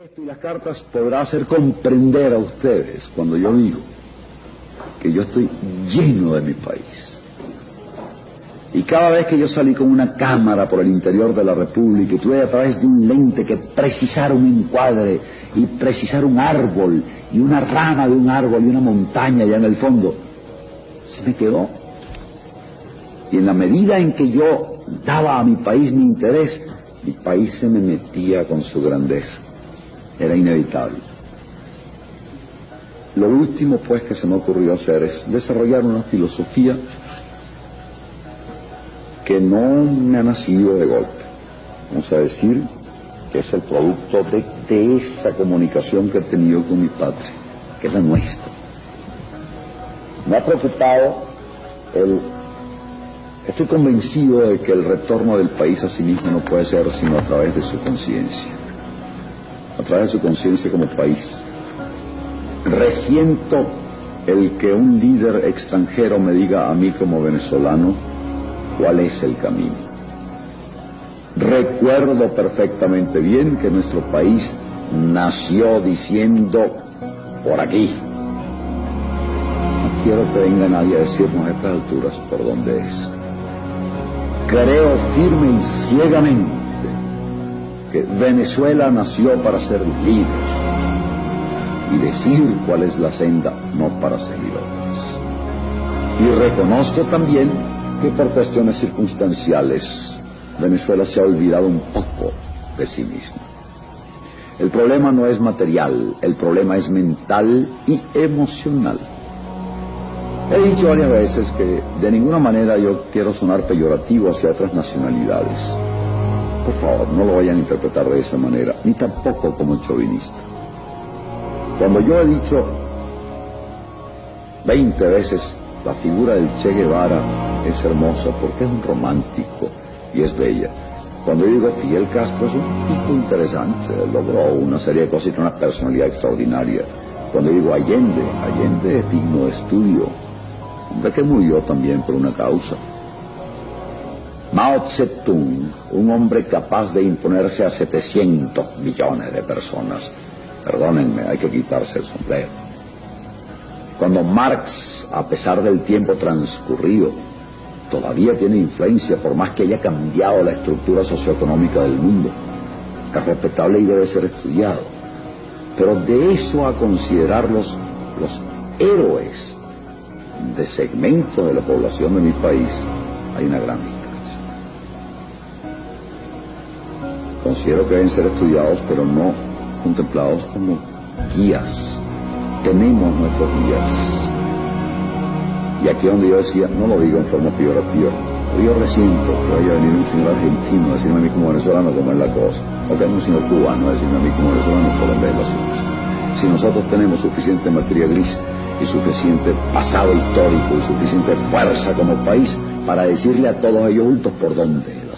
Esto y las cartas podrá hacer comprender a ustedes cuando yo digo que yo estoy lleno de mi país. Y cada vez que yo salí con una cámara por el interior de la República y tuve a través de un lente que precisar un encuadre y precisar un árbol y una rama de un árbol y una montaña allá en el fondo, se me quedó. Y en la medida en que yo daba a mi país mi interés, mi país se me metía con su grandeza era inevitable. Lo último pues que se me ocurrió hacer es desarrollar una filosofía que no me ha nacido de golpe. Vamos a decir que es el producto de, esa comunicación que he tenido con mi patria, que es la nuestra. Me ha preocupado el... Estoy convencido de que el retorno del país a sí mismo no puede ser sino a través de su conciencia a través de su conciencia como país. Resiento el que un líder extranjero me diga a mí como venezolano cuál es el camino. Recuerdo perfectamente bien que nuestro país nació diciendo por aquí. No quiero que venga nadie a decirnos a estas alturas por dónde es. Creo firme y ciegamente que Venezuela nació para ser líder y decir cuál es la senda, no para seguidores. Y reconozco también que por cuestiones circunstanciales Venezuela se ha olvidado un poco de sí misma. El problema no es material, el problema es mental y emocional. He dicho varias veces que de ninguna manera yo quiero sonar peyorativo hacia otras nacionalidades. Por favor, no lo vayan a interpretar de esa manera, ni tampoco como chauvinista. Cuando yo he dicho 20 veces la figura del Che Guevara es hermosa porque es un romántico y es bella. Cuando digo Fidel Castro es un tipo interesante, logró una serie de cosas y tiene una personalidad extraordinaria. Cuando digo Allende, Allende es digno de estudio, hombre que murió también por una causa. Mao Zedong, un hombre capaz de imponerse a 700 millones de personas. Perdónenme, hay que quitarse el sombrero. Cuando Marx, a pesar del tiempo transcurrido, todavía tiene influencia, por más que haya cambiado la estructura socioeconómica del mundo, es respetable y debe ser estudiado. Pero de eso a considerarlos los héroes de segmentos de la población de mi país, hay una gran Considero que deben ser estudiados, pero no contemplados como guías. Tenemos nuestros guías. Y aquí donde yo decía, no lo digo en forma peyorativa, yo resiento que vaya a venir un señor argentino a decirme a mí como venezolano cómo es la cosa, o que un señor cubano a decirme a mí como venezolano por dónde es la cosa. Si nosotros tenemos suficiente materia gris y suficiente pasado histórico y suficiente fuerza como país para decirle a todos ellos juntos por dónde es la